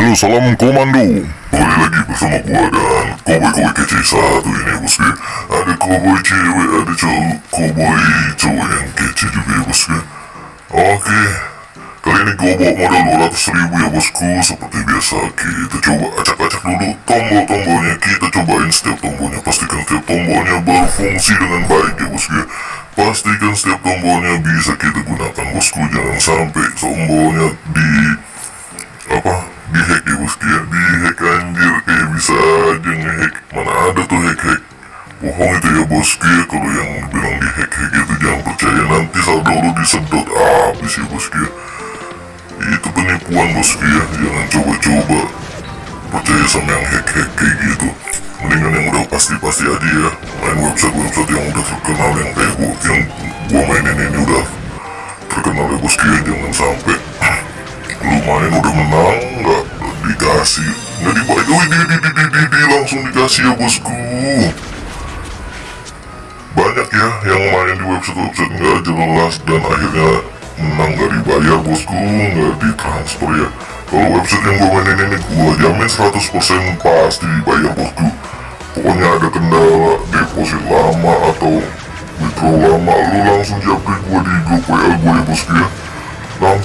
Halo salam komando. Kembali lagi bersama gua dan Cowboy-Cowboy kece satu ini bosku Ada cowboy cewek, ada cowok Cowboy cowok yang kece juga ya bosku Oke. Kali ini gua bawa modal 200 ribu ya bosku. Seperti biasa kita coba acak-acak dulu tombol-tombolnya. Kita cobain setiap tombolnya. Pastikan setiap tombolnya berfungsi dengan baik ya bosku Pastikan setiap tombolnya bisa kita gunakan bosku. Jangan sampai tombolnya di apa dihack ya bosku ya dihack anjir. Kayak bisa aja ngehack mana ada tuh hack-hack bohong itu ya bosku ya kalau yang bilang dihack-hack itu jangan percaya. Nanti saldo lu disedot habis ya bosku ya itu penipuan bosku ya jangan coba-coba percaya sama yang hack-hack kayak gitu. Mendingan yang udah pasti-pasti aja ya. Main website-website yang udah terkenal yang kayak gua yang gua mainin ini udah terkenal ya bosku ya jangan sampai lu main udah menang nggak dikasih. Nggak dibalik wih di, di, di, di, di, di, langsung dikasih ya bosku. Banyak ya yang main di website-website nggak jelas dan akhirnya menang. Nggak dibayar bosku. Nggak ditransfer ya. Kalau website yang gue mainin ini gue jamin 100% pasti dibayar bosku. Pokoknya ada kendala deposit lama atau withdraw lama lu langsung japri gue di grup WA gue ya bosku ya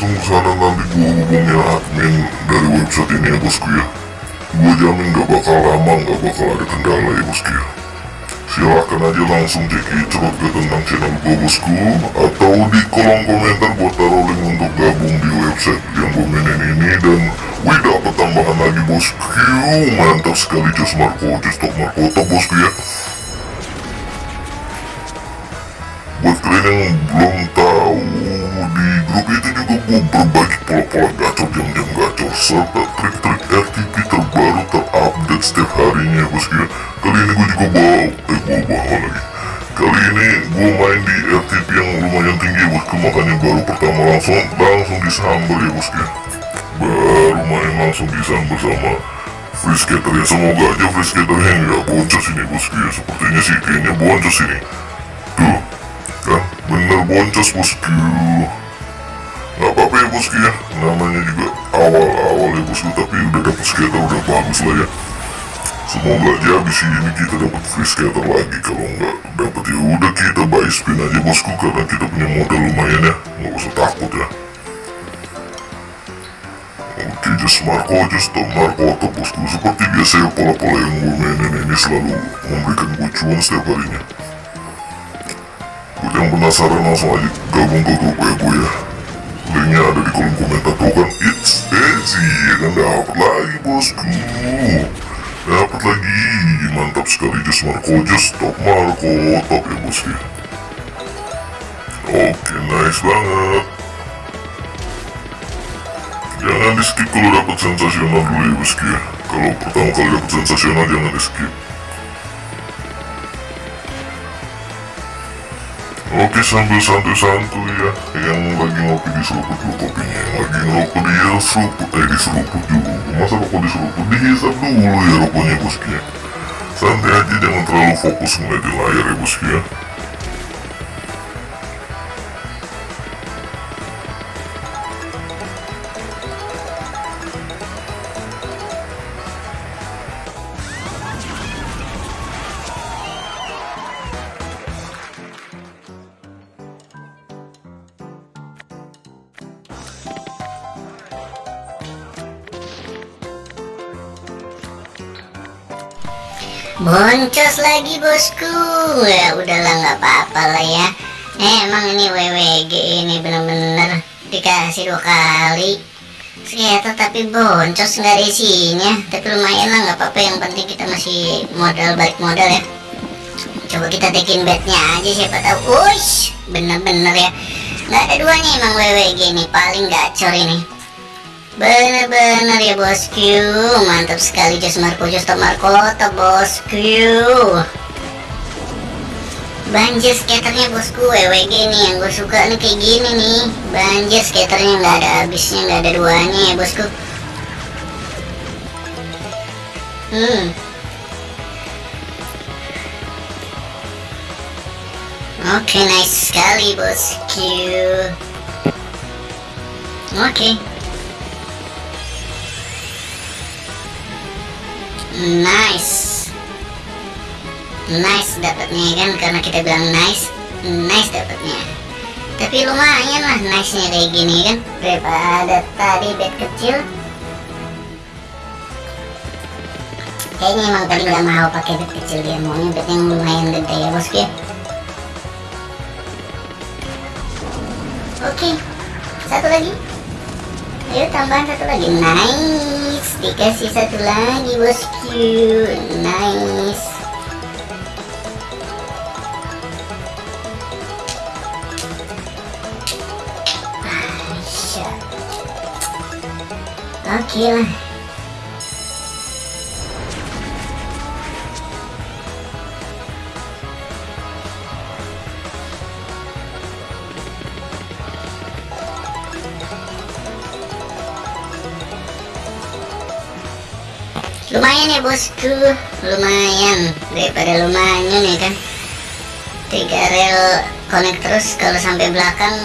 langsung ke sana nanti gue hubungin admin dari website ini ya bosku ya gue jamin gak bakal lama gak bakal ada kendala ya bosku ya silahkan aja langsung cek cerut ke tentang channel gue bosku atau di kolom komentar gue taruh link untuk gabung di website yang gue mainin ini dan wih dapat tambahan lagi bosku mantap sekali Just Marco Just Top Marco top bosku ya buat kalian yang belum tahu di grup itu juga berbagi pola-pola gacor jam-jam gacor serta trik-trik RTP terbaru terupdate setiap harinya. Ya bosku kali ini gue juga bawa eh gue bawa lagi? Kali ini gue main di RTP yang lumayan tinggi ya bosku makanya baru pertama langsung langsung disambel ya bosku ya baru main langsung disambel sama free skater ya. Semoga aja free skaternya nggak boncos ini bosku ya sepertinya sih kayaknya boncos ini tuh kan? Bener boncos bosku nggak apa-apa ya bosku ya namanya juga awal-awal ya bosku tapi udah dapet skater udah bagus lah ya. Semoga aja abis ini kita dapat free skater lagi. Kalau nggak dapet ya udah kita buy spin aja bosku karena kita punya modal lumayan ya. Nggak usah takut ya. Oke, just Marco, just Tom Marco atau bosku. Seperti biasa ya, pola-pola yang gue mainin ini selalu memberikan gue cuan setiap harinya. Buat yang penasaran langsung aja gabung ke grup gue ya Linknya ada di kolom komentar tuh kan It's easy ya kan dapat lagi bosku Dapat lagi Mantap sekali Just Marco Just Top Marco Top ya bosku Oke nice banget Jangan di skip kalau dapat sensasional dulu ya bosku Kalau pertama kali dapat sensasional jangan di skip Oke sambil santuy-santuy ya. Yang lagi ngopi di seruput dulu kopinya. Yang lagi ngerokok di seruput Eh di seruput dulu Masa rokok di seruput? Dihisap dulu ya rokoknya bosku ya Santai aja jangan terlalu fokus ngeliat di layar ya bosku ya Boncos lagi bosku. Ya udahlah nggak apa-apa lah ya. Eh, Emang ini WWG ini bener-bener dikasih dua kali. Ternyata tapi boncos nggak ada isinya. Tapi lumayan lah nggak apa-apa. Yang penting kita masih modal balik modal ya. Coba kita tekin bednya aja siapa tahu. Uish bener-bener ya. Nggak ada duanya emang WWG ini. Paling gacor ini Bener-bener ya bosku. Mantap sekali Jos Marco Jos Marco bosku. Banjir skaternya bosku WWG nih yang gue suka nih kayak gini nih. Banjir skaternya nggak ada habisnya nggak ada duanya ya bosku. Hmm. Oke okay, nice sekali bosku. Oke. okay. Nice. Nice dapatnya kan? Karena kita bilang nice nice dapatnya. Tapi lumayan lah nice nya kayak gini kan? Daripada tadi bed kecil. Kayaknya emang tadi nggak mau pakai bed kecil dia. Maunya bed yang lumayan gede ya bosku ya? Oke. Satu lagi ayo tambahan satu lagi. Nice. Dikasih satu lagi bosku nice. Oke lah. Lumayan ya bosku, lumayan. Daripada lumayan ya kan. Tiga rel connect terus. Kalau sampai belakang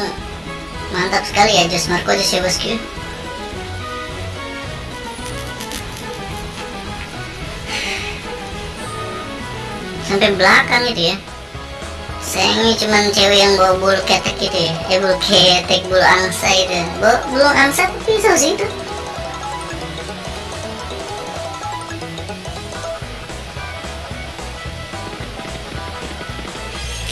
mantap sekali ya Jos Marco Jos ya bosku. sampai belakang itu ya. Sayangnya cuman cewek yang bawa bulu ketek gitu ya. Eh bulu ketek bulu angsa itu. Bulu angsa pisau sih itu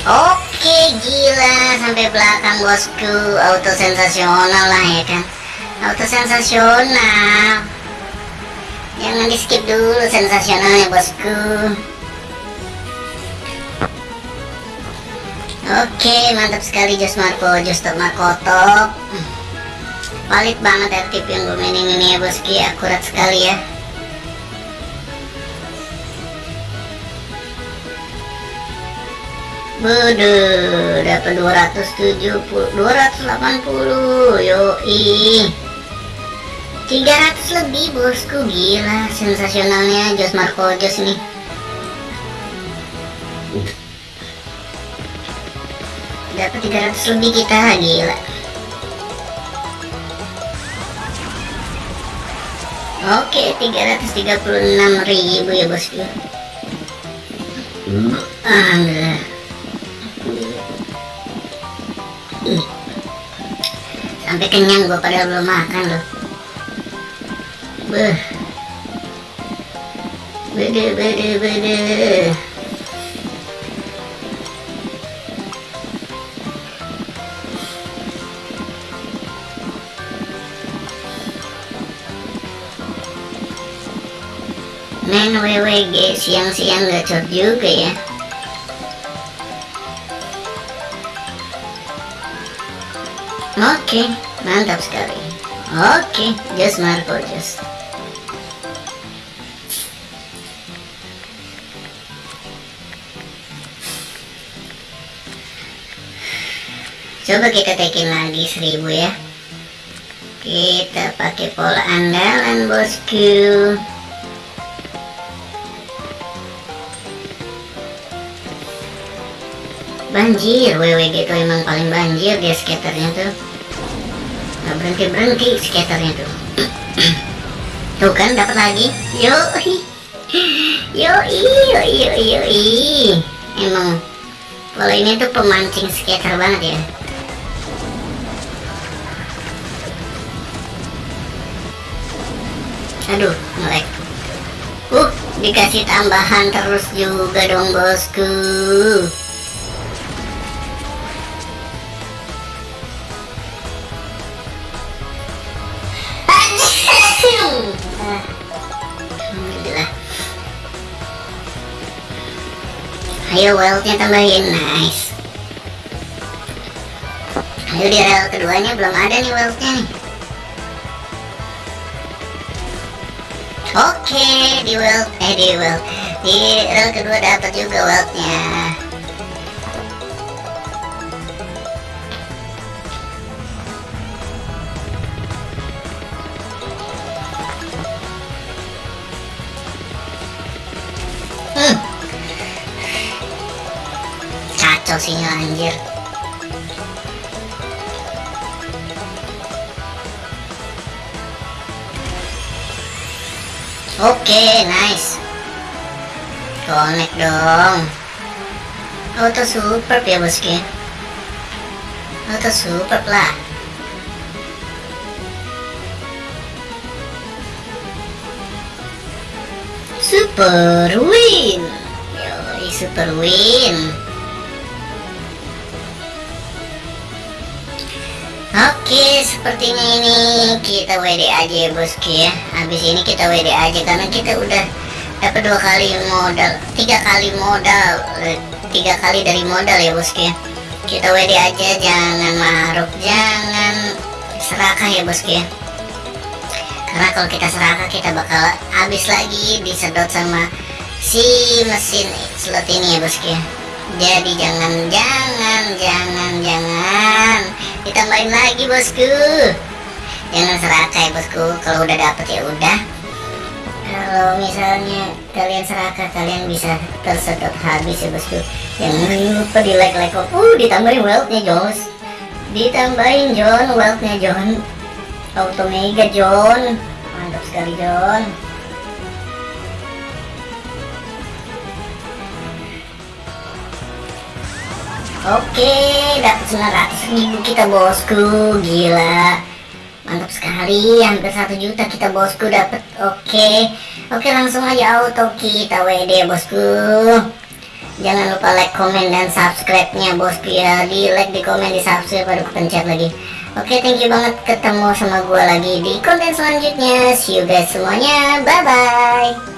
Oke gila. Sampai belakang bosku. Auto sensasional lah ya kan? Auto sensasional jangan di skip dulu sensasionalnya bosku. Oke, mantap sekali Jos Marco, Jos Makoto. Valid banget ya tip yang gue mainin ini ya bosku ya, akurat sekali ya. Bodoh, dapat 270, 280, yoi. 300 lebih bosku, gila, sensasionalnya Jos Marco Jos nih. dapat 300 lebih kita gila. Oke 336 ribu ya bosku. Alhamdulillah sampai kenyang gua padahal belum makan loh. Beh bede bede bede. Main WWG siang-siang gacor juga ya. Oke, mantap sekali. Oke, just Marco just. Coba kita tekin lagi seribu ya. Kita pakai pola andalan bosku. banjir WWG itu emang paling banjir dia skaternya tuh berhenti berhenti skaternya tuh. Tuh kan dapat lagi. Yo yo yo yo yo emang kalau ini tuh pemancing skater banget ya. Aduh ngelek uh dikasih tambahan terus juga dong bosku Ayo wealthnya tambahin. Nice. Ayo di rel keduanya belum ada nih wealthnya nih. Oke di wealth Eh di wealth Di rel kedua dapat juga wealthnya Sinyal anjir. Oke, nice. connect dong. Auto super ya bosku auto super lah. Super win. Yoi super win Oke, sepertinya ini kita WD aja ya bosku ya. Habis ini kita WD aja karena kita udah dapat dua kali modal, tiga kali modal, eh, tiga kali dari modal ya bosku ya. Kita WD aja, jangan maruk, jangan serakah ya bosku ya. Karena kalau kita serakah kita bakal habis lagi disedot sama si mesin slot ini ya bosku ya. Jadi jangan, jangan, jangan, jangan ditambahin lagi bosku. Jangan serakah ya bosku. Kalau udah dapet ya udah. Kalau misalnya kalian serakah kalian bisa tersedot habis ya bosku. Jangan lupa di like like uh ditambahin wealthnya Jos ditambahin John wealthnya John. Auto mega John. Mantap sekali John Oke, dapat 900 ribu kita bosku, gila, mantap sekali, hampir satu juta kita bosku dapat. Oke, oke langsung aja auto kita WD bosku. Jangan lupa like, komen, dan subscribe-nya bosku ya. Di like, di komen, di subscribe, baru pencet lagi. Oke, thank you banget ketemu sama gua lagi di konten selanjutnya. See you guys semuanya, bye bye.